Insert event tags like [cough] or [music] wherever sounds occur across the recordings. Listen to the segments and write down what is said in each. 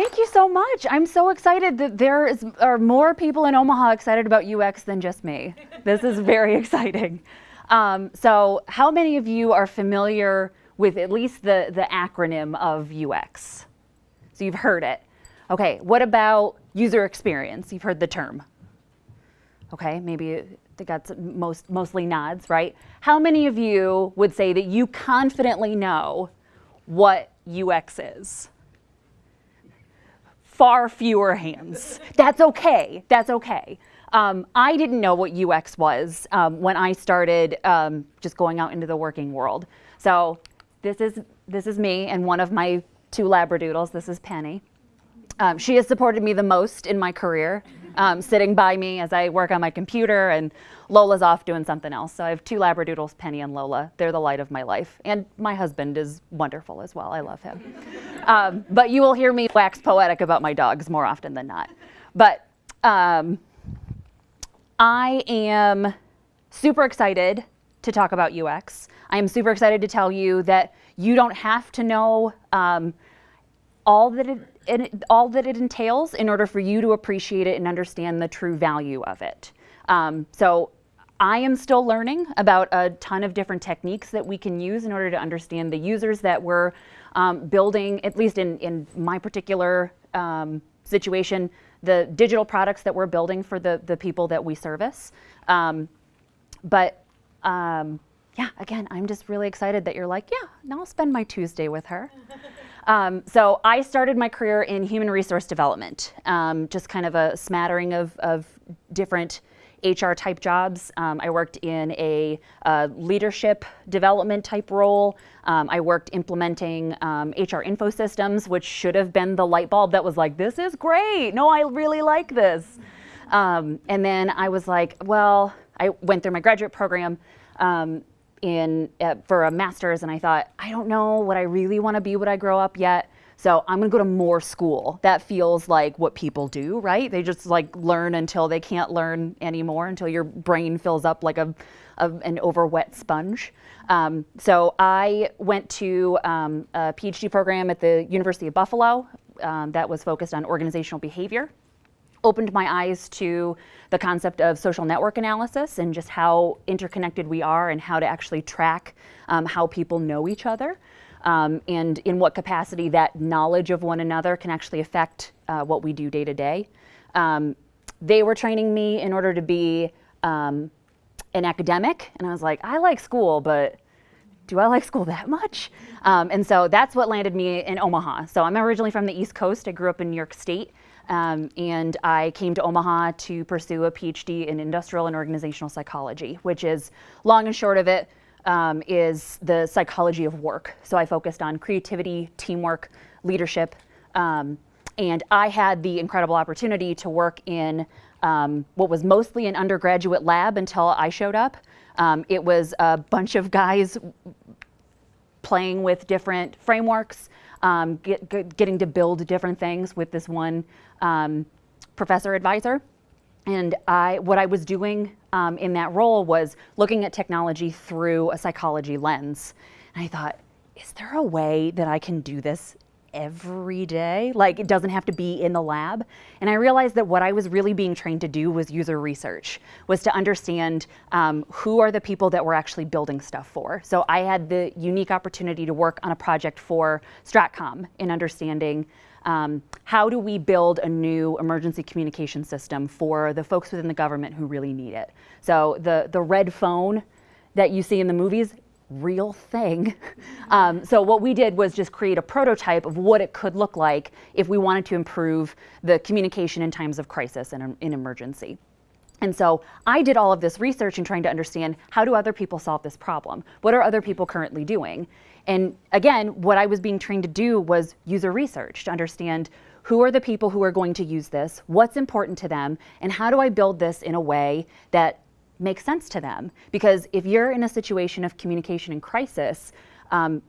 Thank you so much. I'm so excited that there is, are more people in Omaha excited about UX than just me. This is very [laughs] exciting. Um, so how many of you are familiar with at least the, the acronym of UX? So you've heard it. Okay, what about user experience? You've heard the term. Okay, maybe they got most, mostly nods, right? How many of you would say that you confidently know what UX is? Far fewer hands. That's okay, that's okay. Um, I didn't know what UX was um, when I started um, just going out into the working world. So this is, this is me and one of my two Labradoodles. This is Penny. Um, she has supported me the most in my career, um, sitting by me as I work on my computer, and Lola's off doing something else. So I have two Labradoodles, Penny and Lola. They're the light of my life. And my husband is wonderful as well. I love him. um, but you will hear me wax poetic about my dogs more often than not. But um, I am super excited to talk about UX. I am super excited to tell you that you don't have to know um, all that it, it, all that it entails in order for you to appreciate it and understand the true value of it. Um, so I am still learning about a ton of different techniques that we can use in order to understand the users that we're um, building, at least in, in my particular um, situation, the digital products that we're building for the, the people that we service. Um, but um, yeah, again, I'm just really excited that you're like, yeah, now I'll spend my Tuesday with her. [laughs] Um, so I started my career in human resource development, um, just kind of a smattering of, of different HR type jobs. Um, I worked in a leadership development type role. Um, I worked implementing um, HR info systems, which should have been the light bulb that was like, this is great. No, I really like this. Um, and then I was like, well, I went through my graduate program um, in uh, for a master's and I thought, I don't know what I really want to be when I grow up yet. So I'm going to go to more school. That feels like what people do, right? They just like learn until they can't learn anymore, until your brain fills up like a, a an overwet sponge. Um, so I went to um, a PhD program at the University of Buffalo um, that was focused on organizational behavior opened my eyes to the concept of social network analysis and just how interconnected we are and how to actually track um, how people know each other um, and in what capacity that knowledge of one another can actually affect uh, what we do day to day. Um, they were training me in order to be um, an academic and I was like, I like school, but do I like school that much? Um, and so that's what landed me in Omaha. So I'm originally from the East Coast. I grew up in New York State. Um, and I came to Omaha to pursue a PhD in industrial and organizational psychology, which is long and short of it um, is the psychology of work. So I focused on creativity, teamwork, leadership, um, and I had the incredible opportunity to work in um, what was mostly an undergraduate lab until I showed up. Um, it was a bunch of guys playing with different frameworks, um, get, get, getting to build different things with this one um, professor advisor. And I, what I was doing um, in that role was looking at technology through a psychology lens. And I thought, is there a way that I can do this every day. Like it doesn't have to be in the lab. And I realized that what I was really being trained to do was user research, was to understand um, who are the people that we're actually building stuff for. So I had the unique opportunity to work on a project for Stratcom in understanding um, how do we build a new emergency communication system for the folks within the government who really need it. So the, the red phone that you see in the movies, real thing. [laughs] Um, so what we did was just create a prototype of what it could look like if we wanted to improve the communication in times of crisis and in emergency. And so I did all of this research in trying to understand how do other people solve this problem? What are other people currently doing? And again, what I was being trained to do was user research to understand who are the people who are going to use this, what's important to them, and how do I build this in a way that makes sense to them. Because if you're in a situation of communication and crisis, um,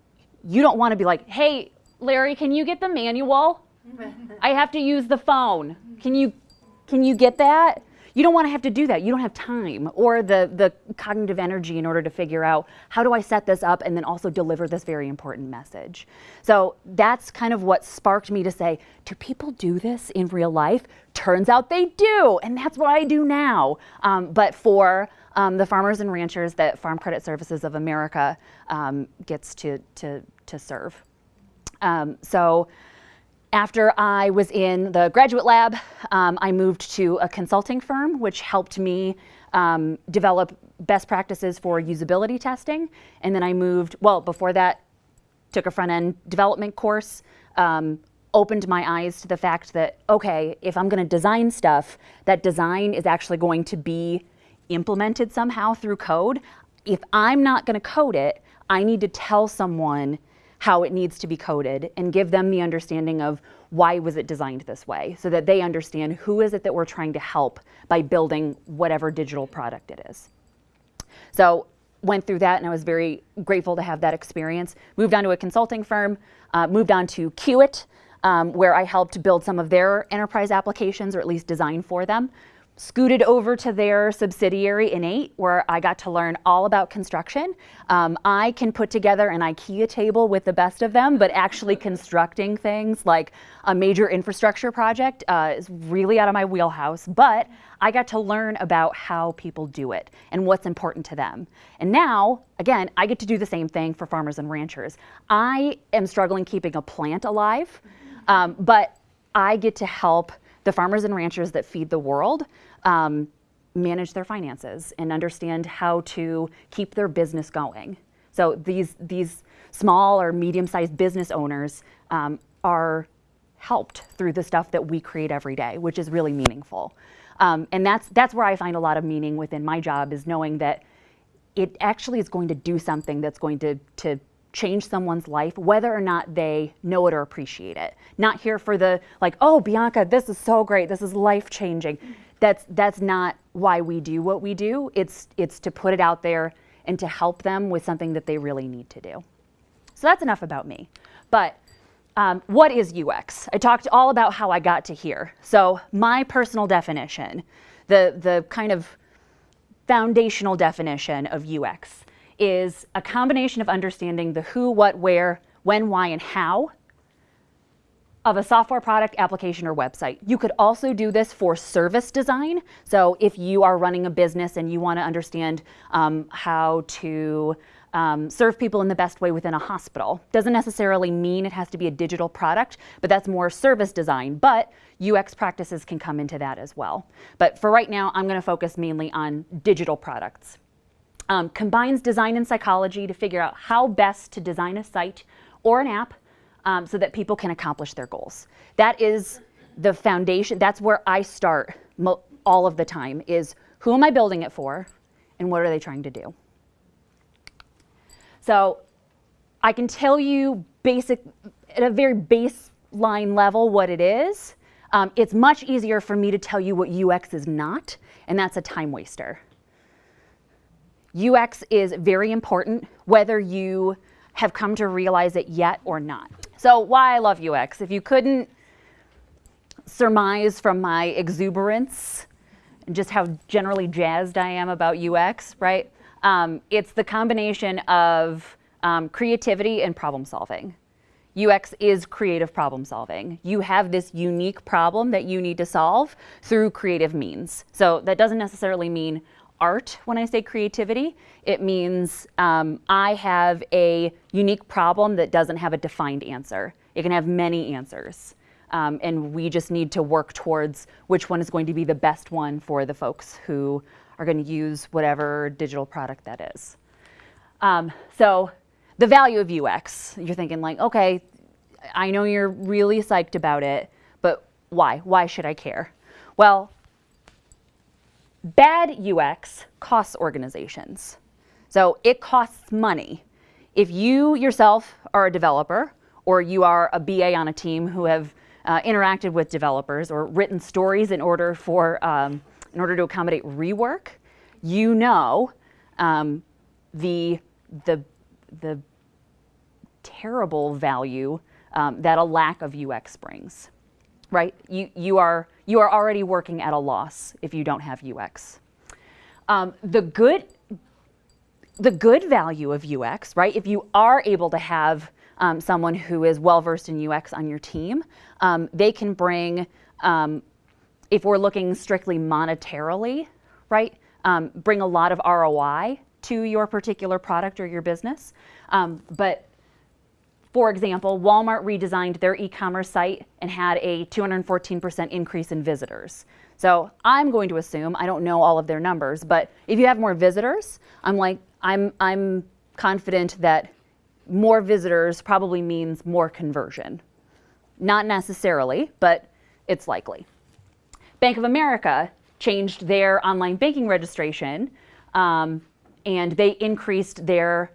you don't want to be like, hey, Larry, can you get the manual? [laughs] I have to use the phone. Can you, can you get that? You don't want to have to do that. You don't have time or the, the cognitive energy in order to figure out how do I set this up and then also deliver this very important message. So that's kind of what sparked me to say, do people do this in real life? Turns out they do, and that's what I do now. Um, but for um, the farmers and ranchers that Farm Credit Services of America um, gets to, to, to serve. Um, so after I was in the graduate lab, um, I moved to a consulting firm, which helped me um, develop best practices for usability testing. And then I moved, well, before that, took a front end development course, um, opened my eyes to the fact that, okay, if I'm going to design stuff, that design is actually going to be implemented somehow through code. If I'm not going to code it, I need to tell someone how it needs to be coded and give them the understanding of why was it designed this way so that they understand who is it that we're trying to help by building whatever digital product it is. So went through that and I was very grateful to have that experience. Moved on to a consulting firm, uh, moved on to Kiewit, um, where I helped build some of their enterprise applications or at least design for them scooted over to their subsidiary InEight, where I got to learn all about construction. Um, I can put together an IKEA table with the best of them, but actually constructing things like a major infrastructure project uh, is really out of my wheelhouse. But I got to learn about how people do it and what's important to them. And now, again, I get to do the same thing for farmers and ranchers. I am struggling keeping a plant alive, um, but I get to help the farmers and ranchers that feed the world um, manage their finances and understand how to keep their business going. So these, these small or medium-sized business owners um, are helped through the stuff that we create every day, which is really meaningful. Um, and that's, that's where I find a lot of meaning within my job is knowing that it actually is going to do something that's going to, to change someone's life, whether or not they know it or appreciate it. Not here for the, like, oh, Bianca, this is so great, this is life changing. That's, that's not why we do what we do. It's, it's to put it out there and to help them with something that they really need to do. So that's enough about me. But um, what is UX? I talked all about how I got to here. So my personal definition, the, the kind of foundational definition of UX is a combination of understanding the who, what, where, when, why, and how of a software product, application, or website. You could also do this for service design. So if you are running a business and you want to understand um, how to um, serve people in the best way within a hospital. Doesn't necessarily mean it has to be a digital product, but that's more service design. But UX practices can come into that as well. But for right now, I'm going to focus mainly on digital products um, combines design and psychology to figure out how best to design a site or an app um, so that people can accomplish their goals. That is the foundation. That's where I start all of the time is who am I building it for and what are they trying to do? So I can tell you basic, at a very baseline level what it is. Um, it's much easier for me to tell you what UX is not, and that's a time waster. UX is very important, whether you have come to realize it yet or not. So why I love UX. If you couldn't surmise from my exuberance and just how generally jazzed I am about UX, right? Um, it's the combination of um, creativity and problem solving. UX is creative problem solving. You have this unique problem that you need to solve through creative means. So that doesn't necessarily mean art when I say creativity. It means um, I have a unique problem that doesn't have a defined answer. It can have many answers. Um, and we just need to work towards which one is going to be the best one for the folks who are going to use whatever digital product that is. Um, so the value of UX, you're thinking like, okay, I know you're really psyched about it, but why? Why should I care? Well, Bad UX costs organizations. So it costs money. If you yourself are a developer or you are a BA on a team who have uh, interacted with developers or written stories in order for um, in order to accommodate rework, you know um, the the the terrible value um, that a lack of UX brings. right? You, you, are, you are already working at a loss if you don't have UX. Um, the good the good value of UX, right? If you are able to have um, someone who is well versed in UX on your team, um, they can bring, um, if we're looking strictly monetarily, right, um, bring a lot of ROI to your particular product or your business. Um, but for example, Walmart redesigned their e-commerce site and had a 214% increase in visitors. So I'm going to assume, I don't know all of their numbers, but if you have more visitors, I'm like, I'm, I'm confident that more visitors probably means more conversion. Not necessarily, but it's likely. Bank of America changed their online banking registration um, and they increased their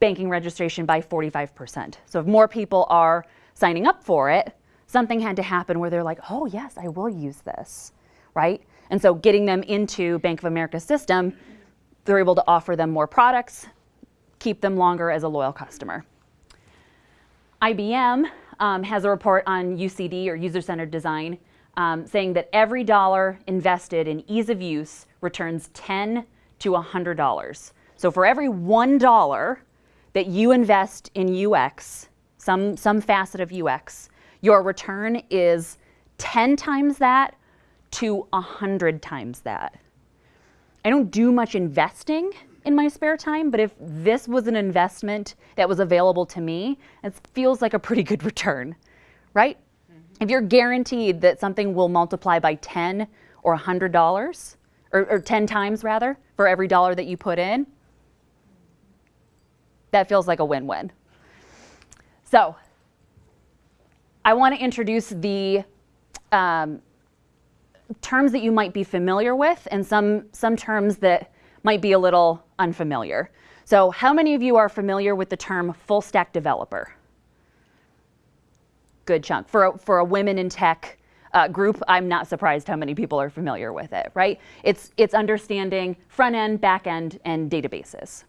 banking registration by 45%. So if more people are signing up for it, something had to happen where they're like, oh yes, I will use this, right? And so getting them into Bank of America's system, they're able to offer them more products, keep them longer as a loyal customer. IBM um, has a report on UCD or user-centered design um, saying that every dollar invested in ease of use returns 10 to $100. So for every $1 that you invest in UX, some, some facet of UX, your return is 10 times that to 100 times that. I don't do much investing in my spare time, but if this was an investment that was available to me, it feels like a pretty good [laughs] return, right? Mm -hmm. If you're guaranteed that something will multiply by 10 or $100, or, or 10 times rather, for every dollar that you put in, that feels like a win-win. So I want to introduce the um, terms that you might be familiar with and some, some terms that might be a little unfamiliar. So how many of you are familiar with the term full stack developer? Good chunk. For a, for a women in tech uh, group, I'm not surprised how many people are familiar with it, right? It's, it's understanding front end, back end, and databases.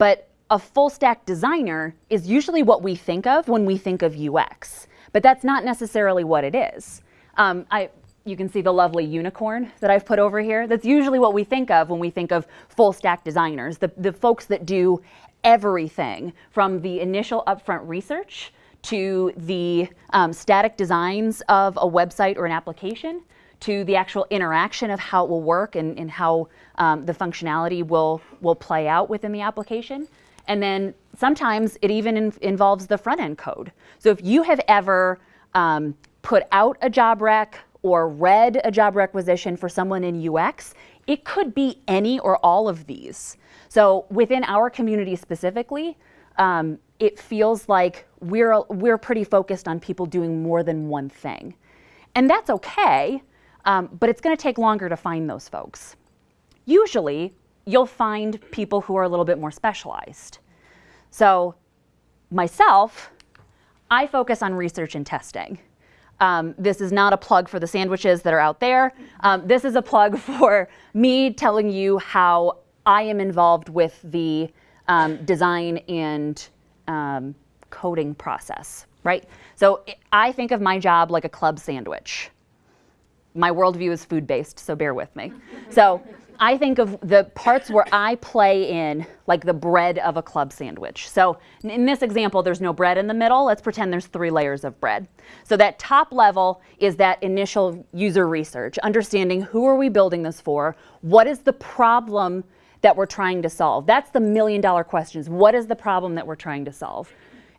But a full stack designer is usually what we think of when we think of UX, but that's not necessarily what it is. Um, I, you can see the lovely unicorn that I've put over here. That's usually what we think of when we think of full stack designers, the, the folks that do everything from the initial upfront research to the um, static designs of a website or an application to the actual interaction of how it will work and, and how um, the functionality will, will play out within the application. And then sometimes it even in, involves the front end code. So if you have ever um, put out a job rec or read a job requisition for someone in UX, it could be any or all of these. So within our community specifically, um, it feels like we're, we're pretty focused on people doing more than one thing. And that's okay, um, but it's gonna take longer to find those folks. Usually, you'll find people who are a little bit more specialized. So myself, I focus on research and testing. Um, this is not a plug for the sandwiches that are out there. Um, this is a plug [laughs] for me telling you how I am involved with the um, design and um, coding process, right? So I think of my job like a club sandwich. My worldview is food-based, so bear with me. So I think of the parts where I play in like the bread of a club sandwich. So in this example, there's no bread in the middle. Let's pretend there's three layers of bread. So that top level is that initial user research, understanding who are we building this for? What is the problem that we're trying to solve? That's the million dollar questions. What is the problem that we're trying to solve?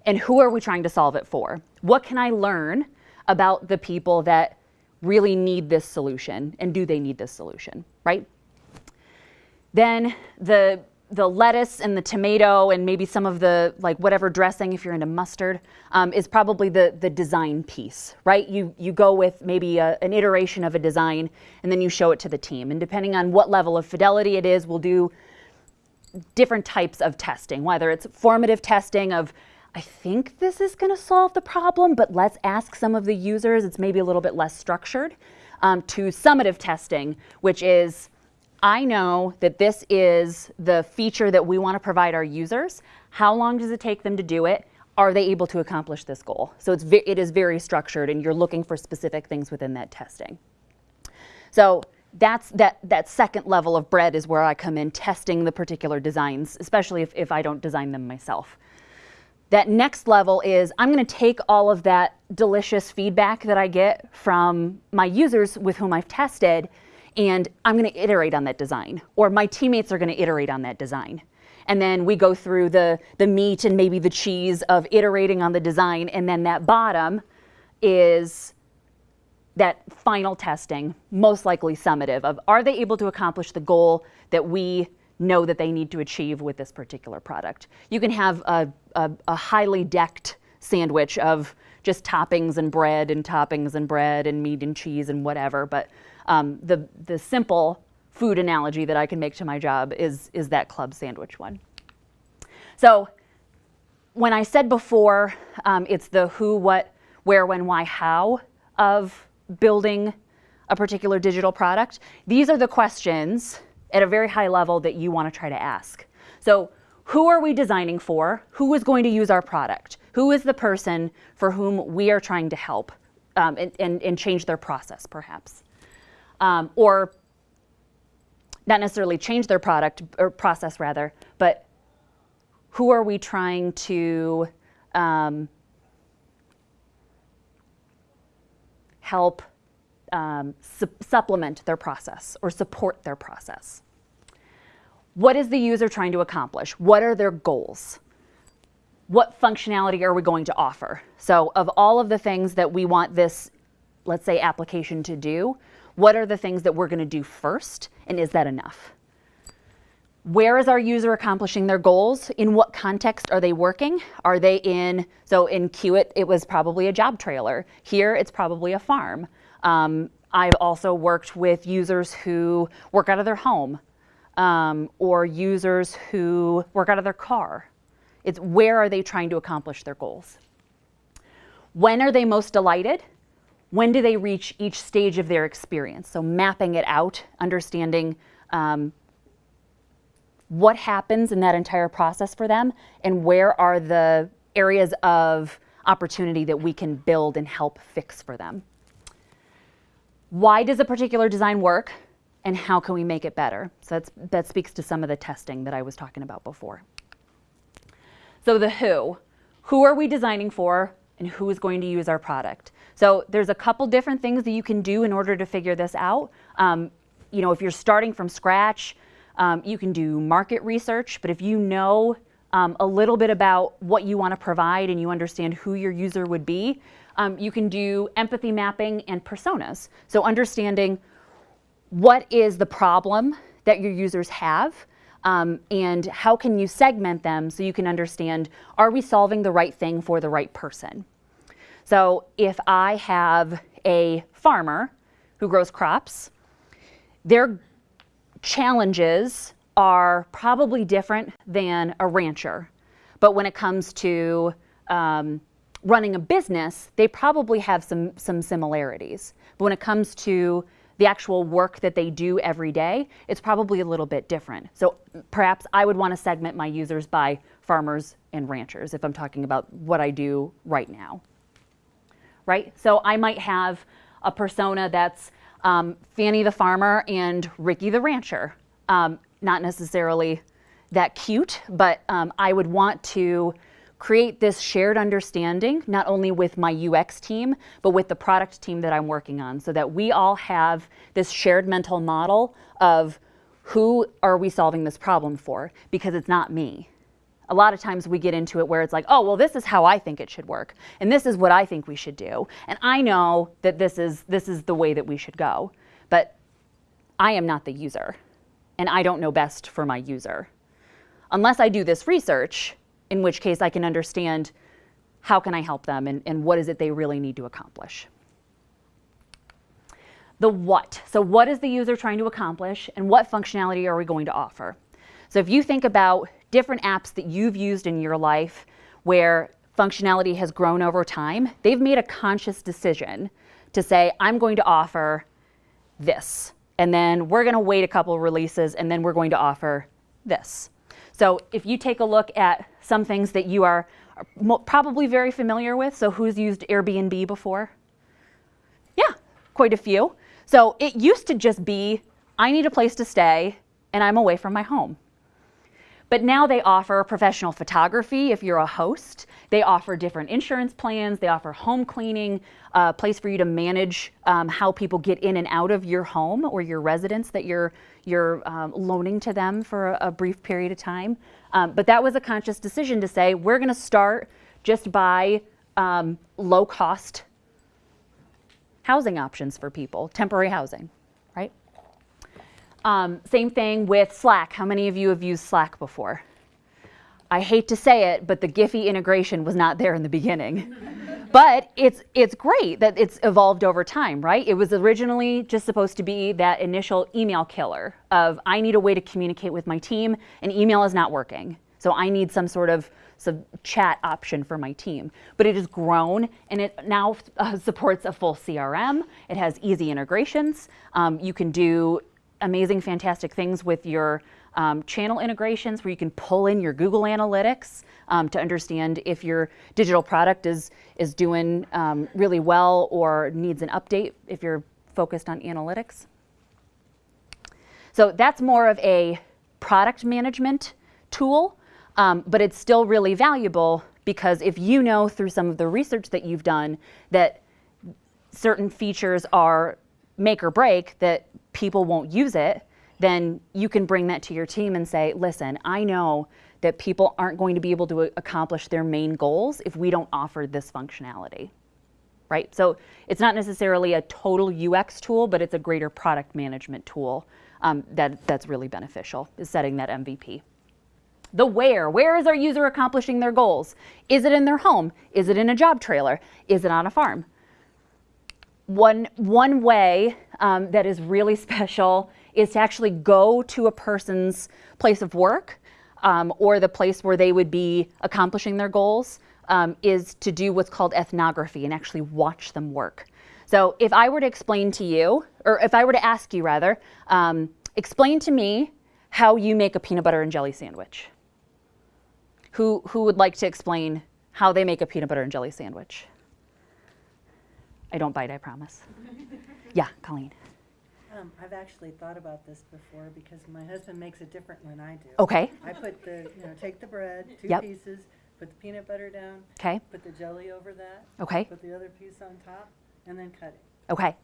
And who are we trying to solve it for? What can I learn about the people that really need this solution and do they need this solution, right? Then the, the lettuce and the tomato and maybe some of the like whatever dressing if you're into mustard um, is probably the, the design piece, right? You, you go with maybe a, an iteration of a design and then you show it to the team. And depending on what level of fidelity it is, we'll do different types of testing, whether it's formative testing of I think this is going to solve the problem, but let's ask some of the users. It's maybe a little bit less structured. Um, to summative testing, which is I know that this is the feature that we want to provide our users. How long does it take them to do it? are they able to accomplish this goal? So it's it is very structured, and you're looking for specific things within that testing. So that's that that second level of bread is where I come in testing the particular designs, especially if, if I don't design them myself. That next level is I'm going to take all of that delicious feedback that I get from my users with whom I've tested, and I'm going to iterate on that design, or my teammates are going to iterate on that design. And then we go through the, the meat and maybe the cheese of iterating on the design, and then that bottom is that final testing, most likely summative, of are they able to accomplish the goal that we know that they need to achieve with this particular product. You can have a, a, a highly decked sandwich of just toppings and bread and toppings and bread and meat and cheese and whatever, but um, the, the simple food analogy that I can make to my job is, is that club sandwich one. So when I said before, um, it's the who, what, where, when, why, how of building a particular digital product, these are the questions at a very high level that you want to try to ask. So who are we designing for? Who is going to use our product? Who is the person for whom we are trying to help um, and, and, and, change their process, perhaps? Um, or not necessarily change their product or process, rather, but who are we trying to um, help um, su supplement their process or support their process. What is the user trying to accomplish? What are their goals? What functionality are we going to offer? So of all of the things that we want this, let's say, application to do, what are the things that we're going to do first, and is that enough? Where is our user accomplishing their goals? In what context are they working? Are they in, so in Kiewit, it was probably a job trailer. Here, it's probably a farm. Um, I've also worked with users who work out of their home um, or users who work out of their car. It's where are they trying to accomplish their goals? When are they most delighted? When do they reach each stage of their experience? So mapping it out, understanding um, what happens in that entire process for them and where are the areas of opportunity that we can build and help fix for them. Why does a particular design work and how can we make it better? So that speaks to some of the testing that I was talking about before. So the who. Who are we designing for and who is going to use our product? So there's a couple different things that you can do in order to figure this out. Um, you know, if you're starting from scratch, um, you can do market research, but if you know um, a little bit about what you want to provide and you understand who your user would be, um, you can do empathy mapping and personas. So understanding what is the problem that your users have um, and how can you segment them so you can understand, are we solving the right thing for the right person? So if I have a farmer who grows crops, their challenges are probably different than a rancher. But when it comes to um, running a business, they probably have some, some similarities. But when it comes to the actual work that they do every day, it's probably a little bit different. So perhaps I would want to segment my users by farmers and ranchers if I'm talking about what I do right now. Right? So I might have a persona that's um, Fanny the farmer and Ricky the rancher. Um, not necessarily that cute, but um, I would want to create this shared understanding, not only with my UX team, but with the product team that I'm working on, so that we all have this shared mental model of who are we solving this problem for, because it's not me. A lot of times we get into it where it's like, oh, well, this is how I think it should work, and this is what I think we should do, and I know that this is, this is the way that we should go, but I am not the user, and I don't know best for my user. Unless I do this research, in which case I can understand how can I help them and, and what is it they really need to accomplish. The what. So what is the user trying to accomplish and what functionality are we going to offer? So if you think about different apps that you've used in your life where functionality has grown over time, they've made a conscious decision to say, I'm going to offer this. And then we're going to wait a couple releases and then we're going to offer this. So if you take a look at some things that you are probably very familiar with. So, who's used Airbnb before? Yeah, quite a few. So, it used to just be I need a place to stay and I'm away from my home. But now they offer professional photography if you're a host. They offer different insurance plans. They offer home cleaning, a place for you to manage um, how people get in and out of your home or your residence that you're you're um, loaning to them for a, a brief period of time. Um, but that was a conscious decision to say we're going to start just by um, low cost housing options for people, temporary housing? Um, same thing with Slack. How many of you have used Slack before? I hate to say it, but the Giphy integration was not there in the beginning. [laughs] but it's it's great that it's evolved over time, right? It was originally just supposed to be that initial email killer of I need a way to communicate with my team and email is not working. So I need some sort of some chat option for my team. But it has grown and it now uh, supports a full CRM. It has easy integrations. Um, you can do amazing, fantastic things with your um, channel integrations where you can pull in your Google Analytics um, to understand if your digital product is, is doing um, really well or needs an update if you're focused on analytics. So that's more of a product management tool, um, but it's still really valuable because if you know through some of the research that you've done that certain features are make or break, that people won't use it, then you can bring that to your team and say, listen, I know that people aren't going to be able to accomplish their main goals if we don't offer this functionality. Right? So it's not necessarily a total UX tool, but it's a greater product management tool um, that, that's really beneficial, is setting that MVP. The where. Where is our user accomplishing their goals? Is it in their home? Is it in a job trailer? Is it on a farm? One, one way um, that is really [laughs] special is to actually go to a person's place of work um, or the place where they would be accomplishing their goals um, is to do what's called ethnography and actually watch them work. So if I were to explain to you, or if I were to ask you rather, um, explain to me how you make a peanut butter and jelly sandwich. Who, who would like to explain how they make a peanut butter and jelly sandwich? I don't bite, I promise. [laughs] yeah, Colleen. Um, I've actually thought about this before because my husband makes it different than I do. Okay. I put the, you know, take the bread, two Yep. pieces, put the peanut butter down, Okay. put the jelly over that, Okay. put the other piece on top, and then cut it. Okay.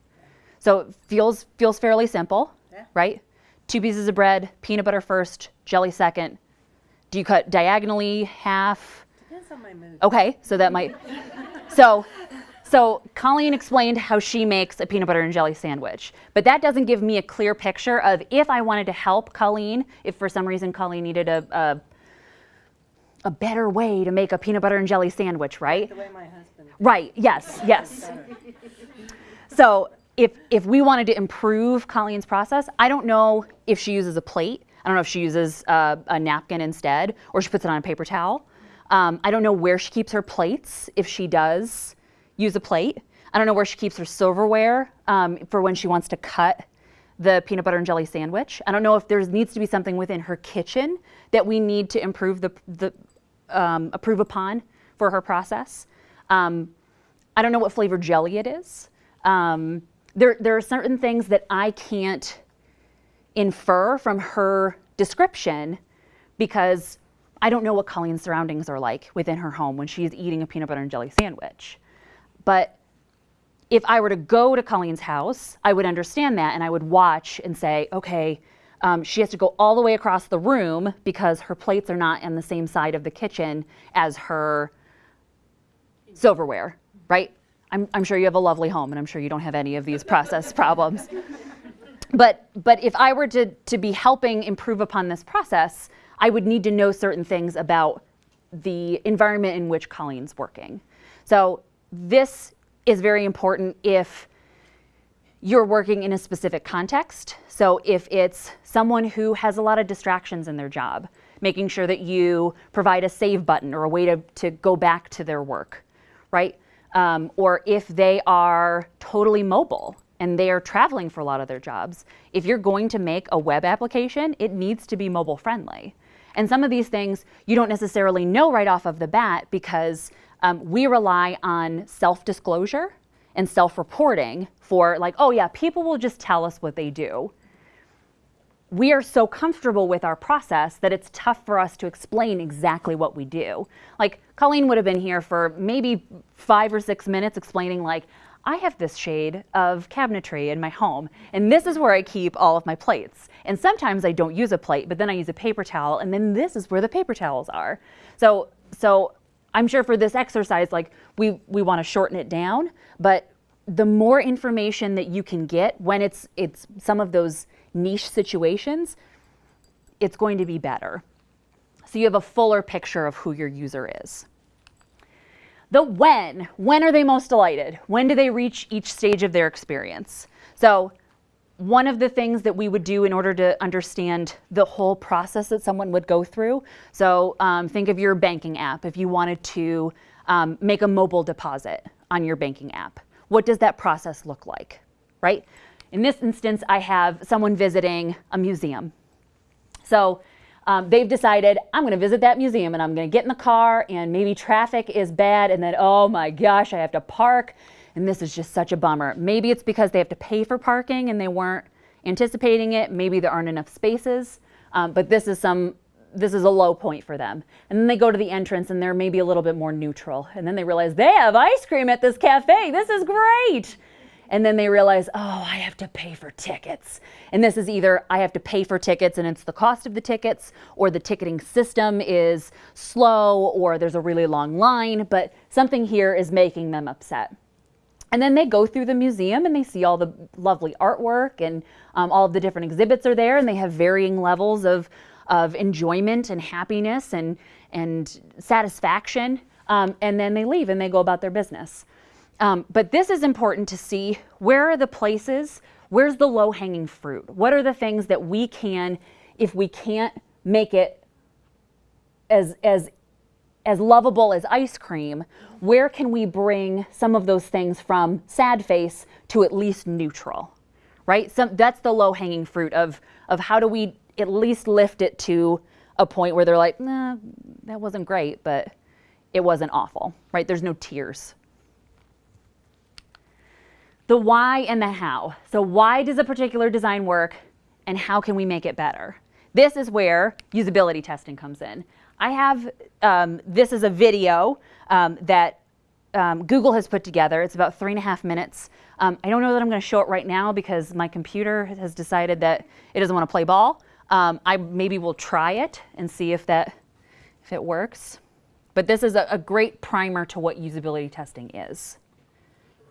So it feels feels fairly simple, Yeah. right? Two pieces of bread, peanut butter first, jelly second. Do you cut diagonally, half? Depends on my mood. Okay, so that might. [laughs] So, so Colleen explained how she makes a peanut butter and jelly sandwich, but that doesn't give me a clear picture of if I wanted to help Colleen, if for some reason Colleen needed a, a a better way to make a peanut butter and jelly sandwich, right? The way my husband. Right. Yes. Yes. So if if we wanted to improve Colleen's process, I don't know if she uses a plate. I don't know if she uses uh, a napkin instead, or she puts it on a paper towel. Um, I don't know where she keeps her plates if she does use a plate. I don't know where she keeps her silverware um, for when she wants to cut the peanut butter and jelly sandwich. I don't know if there needs to be something within her kitchen that we need to improve the, the um, approve upon for her process. Um, I don't know what flavor jelly it is. Um, there, there are certain things that I can't infer from her description because I don't know what Colleen's surroundings are like within her home when she's eating a peanut butter and jelly sandwich. But if I were to go to Colleen's house, I would understand that and I would watch and say, okay, um, she has to go all the way across the room because her plates are not on the same side of the kitchen as her silverware, right? I'm, I'm sure you have a lovely home and I'm sure you don't have any of these [laughs] process problems. But, but if I were to, to be helping improve upon this process, I would need to know certain things about the environment in which Colleen's working. So this is very important if you're working in a specific context. So if it's someone who has a lot of distractions in their job, making sure that you provide a save button or a way to, to go back to their work, right? Um, or if they are totally mobile and they are traveling for a lot of their jobs, if you're going to make a web application, it needs to be mobile friendly. And some of these things you don't necessarily know right off of the bat because um, we rely on self disclosure and self reporting for, like, oh, yeah, people will just tell us what they do. We are so comfortable with our process that it's tough for us to explain exactly what we do. Like, Colleen would have been here for maybe five or six minutes explaining, like, I have this shade of cabinetry in my home, and this is where I keep all of my plates. And sometimes I don't use a plate, but then I use a paper towel, and then this is where the paper towels are. So, so I'm sure for this exercise, like we, we want to shorten it down, but the more information that you can get when it's, it's some of those niche situations, it's going to be better. So you have a fuller picture of who your user is. The when. When are they most delighted? When do they reach each stage of their experience? So one of the things that we would do in order to understand the whole process that someone would go through. So um, think of your banking app. If you wanted to um, make a mobile deposit on your banking app, what does that process look like, right? In this instance, I have someone visiting a museum. So um, they've decided, I'm going to visit that museum and I'm going to get in the car and maybe traffic is bad and then, oh my gosh, I have to park and this is just such a bummer. Maybe it's because they have to pay for parking and they weren't anticipating it. Maybe there aren't enough spaces, um, but this is some this is a low point for them. And then they go to the entrance and they're maybe a little bit more neutral. And then they realize they have ice cream at this cafe. This is great and then they realize, oh, I have to pay for tickets. And this is either I have to pay for tickets and it's the cost of the tickets, or the ticketing system is slow, or there's a really long line, but something here is making them upset. And then they go through the museum and they see all the lovely artwork and um, all of the different exhibits are there, and they have varying levels of, of enjoyment and happiness and, and satisfaction. Um, and then they leave and they go about their business. Um, but this is important to see where are the places, where's the low hanging fruit? What are the things that we can, if we can't make it as, as, as lovable as ice cream, where can we bring some of those things from sad face to at least neutral, right? So that's the low hanging fruit of, of how do we at least lift it to a point where they're like, nah, that wasn't great, but it wasn't awful, right? There's no tears the why and the how. So why does a particular design work and how can we make it better? This is where usability testing comes in. I have, um, this is a video um, that um, Google has put together. It's about three and a half minutes. Um, I don't know that I'm going to show it right now because my computer has decided that it doesn't want to play ball. Um, I maybe will try it and see if that if it works. But this is a, a great primer to what usability testing is.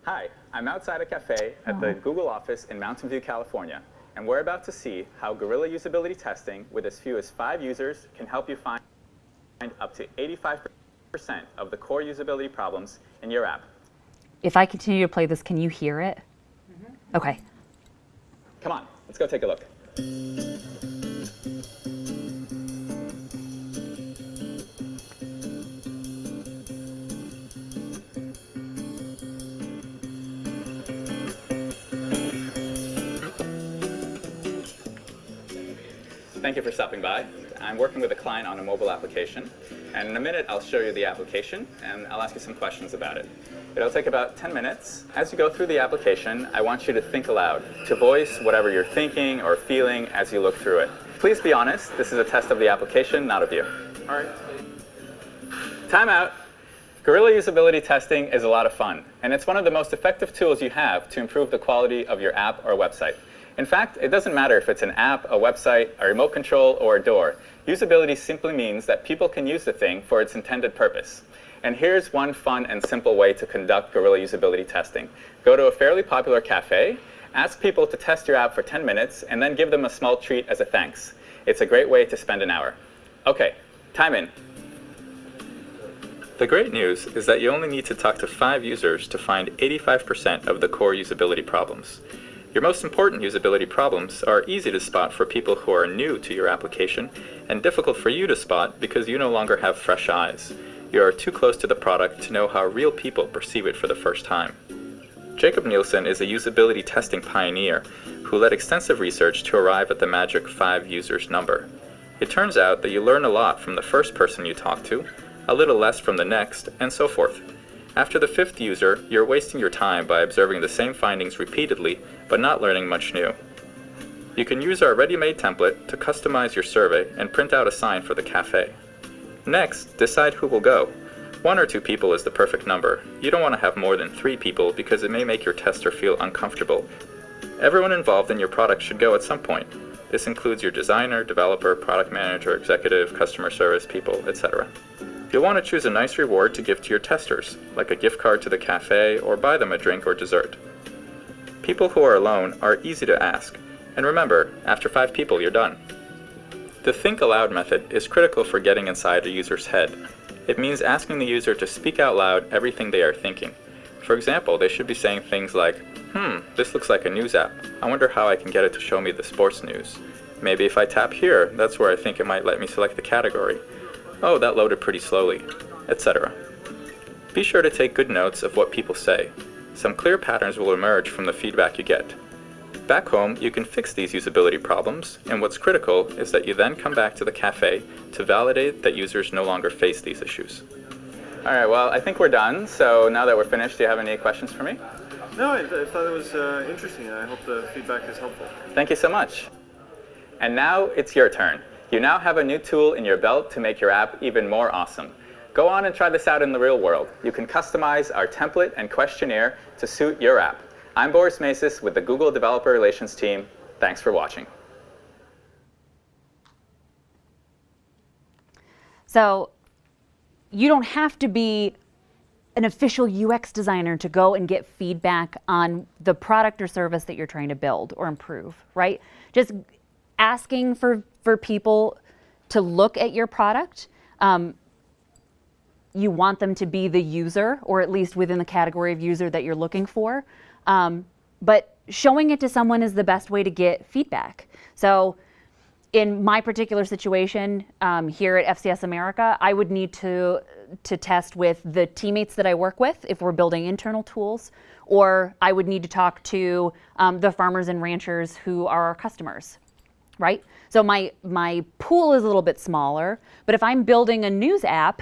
Hi, I'm outside a cafe at the Google office in Mountain View, California, and we're about to see how Guerrilla usability testing with as few as five users can help you find up to 85% of the core usability problems in your app. If I continue to play this, can you hear it? Mm -hmm. Okay. Come on, let's go take a look. Thank you for stopping by. I'm working with a client on a mobile application, and in a minute I'll show you the application and I'll ask you some questions about it. It'll take about 10 minutes. As you go through the application, I want you to think aloud, to voice whatever you're thinking or feeling as you look through it. Please be honest, this is a test of the application, not of you. All right. Time out. Guerrilla usability testing is a lot of fun, and it's one of the most effective tools you have to improve the quality of your app or website. In fact, it doesn't matter if it's an app, a website, a remote control, or a door. Usability simply means that people can use the thing for its intended purpose. And here's one fun and simple way to conduct Guerrilla usability testing. Go to a fairly popular cafe, ask people to test your app for 10 minutes, and then give them a small treat as a thanks. It's a great way to spend an hour. OK, time in. The great news is that you only need to talk to five users to find 85% of the core usability problems. Your most important usability problems are easy to spot for people who are new to your application and difficult for you to spot because you no longer have fresh eyes. You are too close to the product to know how real people perceive it for the first time. Jakob Nielsen is a usability testing pioneer who led extensive research to arrive at the magic 5 users number. It turns out that you learn a lot from the first person you talk to, a little less from the next, and so forth. After the fifth user, you're wasting your time by observing the same findings repeatedly, but not learning much new. You can use our ready-made template to customize your survey and print out a sign for the cafe. Next, decide who will go. One or two people is the perfect number. You don't want to have more than three people because it may make your tester feel uncomfortable. Everyone involved in your product should go at some point. This includes your designer, developer, product manager, executive, customer service people, etc. You'll want to choose a nice reward to give to your testers, like a gift card to the cafe or buy them a drink or dessert. People who are alone are easy to ask, and remember, after five people, you're done. The think aloud method is critical for getting inside a user's head. It means asking the user to speak out loud everything they are thinking. For example, they should be saying things like, hmm, this looks like a news app. I wonder how I can get it to show me the sports news. Maybe if I tap here, that's where I think it might let me select the category. Oh, that loaded pretty slowly, etc. Be sure to take good notes of what people say. Some clear patterns will emerge from the feedback you get. Back home, you can fix these usability problems, and what's critical is that you then come back to the cafe to validate that users no longer face these issues. All right, well, I think we're done. So now that we're finished, do you have any questions for me? No, I, I thought it was uh, interesting, and I hope the feedback is helpful. Thank you so much. And now it's your turn. You now have a new tool in your belt to make your app even more awesome. Go on and try this out in the real world. You can customize our template and questionnaire to suit your app. I'm Boris Masis with the Google Developer Relations team. Thanks for watching. So you don't have to be an official UX designer to go and get feedback on the product or service that you're trying to build or improve, right? Just asking for, for people to look at your product. Um, you want them to be the user, or at least within the category of user that you're looking for. Um, but showing it to someone is the best way to get feedback. So in my particular situation um, here at FCS America, I would need to to test with the teammates that I work with if we're building internal tools, or I would need to talk to um, the farmers and ranchers who are our customers, right? So my my pool is a little bit smaller, but if I'm building a news app,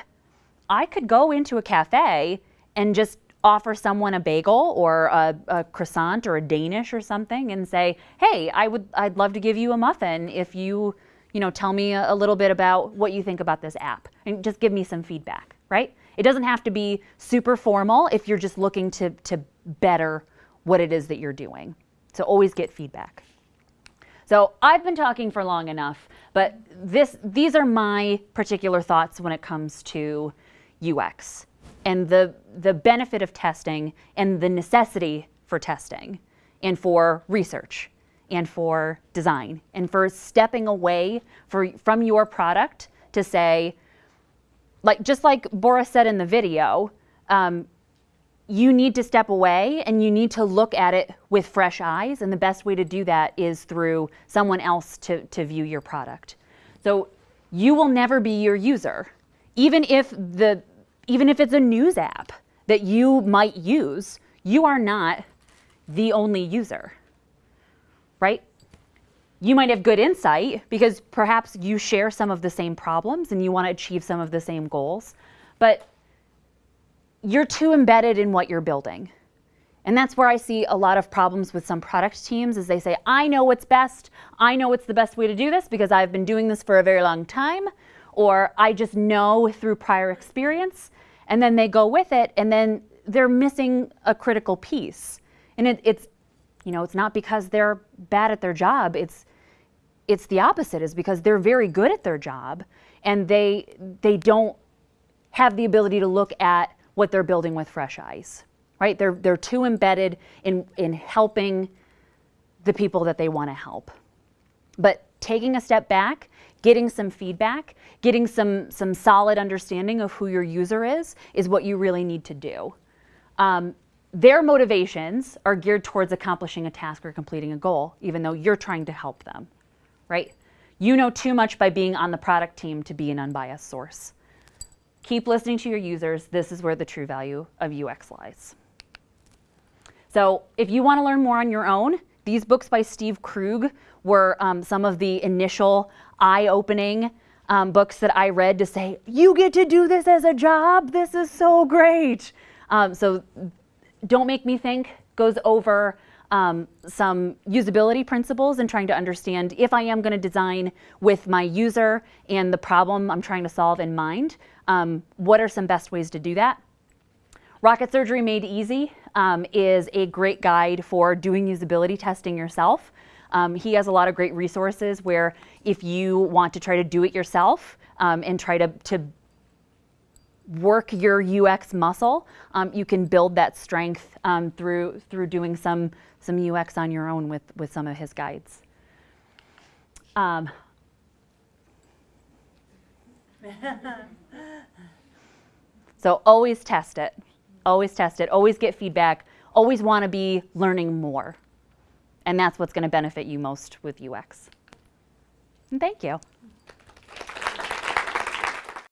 I could go into a cafe and just offer someone a bagel or a, a, croissant or a Danish or something and say, hey, I would, I'd love to give you a muffin if you, you know, tell me a, a little bit about what you think about this app and just give me some feedback, right? It doesn't have to be super formal if you're just looking to, to better what it is that you're doing. So always get feedback. So I've been talking for long enough, but this, these are my particular thoughts when it comes to UX and the, the benefit of testing and the necessity for testing and for research and for design and for stepping away for, from your product to say, like just like Boris said in the video, um, you need to step away and you need to look at it with fresh eyes. And the best way to do that is through someone else to, to view your product. So you will never be your user. Even if the even if it's a news app that you might use, you are not the only user, right? You might have good insight because perhaps you share some of the same problems and you want to achieve some of the same goals, but you're too embedded in what you're building. And that's where I see a lot of problems with some product teams is they say, I know what's best. I know what's the best way to do this because I've been doing this for a very long time. Or I just know through prior experience and then they go with it and then they're missing a critical piece. And it, it's, you know, it's not because they're bad at their job. It's, it's the opposite is because they're very good at their job and they, they don't have the ability to look at what they're building with fresh eyes, right? They're, they're too embedded in, in helping the people that they want to help. But taking a step back getting some feedback, getting some, some solid understanding of who your user is, is what you really need to do. Um, their motivations are geared towards accomplishing a task or completing a goal, even though you're trying to help them, right? You know too much by being on the product team to be an unbiased source. Keep listening to your users. This is where the true value of UX lies. So if you want to learn more on your own, these books by Steve Krug were um, some of the initial eye-opening um, books that I read to say, "You get to do this as a job. This is so great." Um, so, "Don't Make Me Think" goes over um, some usability principles and trying to understand if I am going to design with my user and the problem I'm trying to solve in mind. Um, what are some best ways to do that? Rocket Surgery Made Easy um, is a great guide for doing usability testing yourself. Um, he has a lot of great resources where if you want to try to do it yourself um, and try to, to work your UX muscle, um, you can build that strength um, through, through doing some, some UX on your own with, with some of his guides. Um, [laughs] So always test it. Always test it. Always get feedback. Always want to be learning more. And that's what's going to benefit you most with UX. And thank you.